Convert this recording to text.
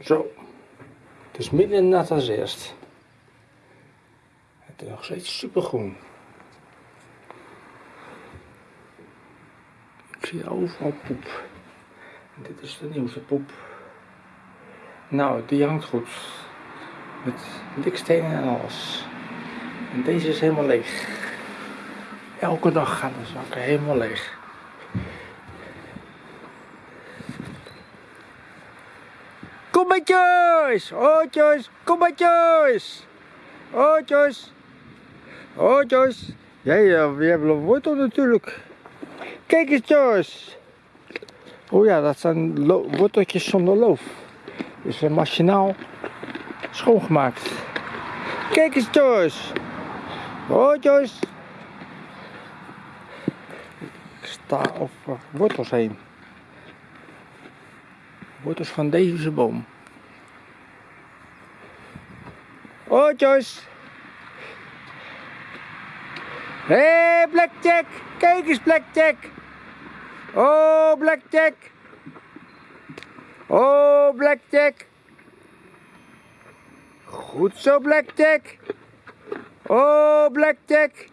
Zo. Het is minder nat als eerst. Het is nog steeds supergroen. Ik zie overal poep. Dit is de nieuwste poep. Nou, die hangt goed. Met dikstenen en alles. En deze is helemaal leeg. Elke dag gaan de zakken helemaal leeg. Kom bij Joyce! Oh Joyce, kom bij Joyce! Oh Joyce! Ja, we hebben een wortel natuurlijk. Kijk eens Joyce! Oh ja, dat zijn worteltjes zonder loof. Dus uh, machinaal schoongemaakt. Kijk eens Joyce! Oh Joyce! Ik sta over wortels heen. Wortels van deze boom. Oh Joyce! Hé hey, Blackjack! Kijk eens Blackjack! Oh Blackjack! Oh Blackjack! Goed zo Blackjack! Oh Blackjack!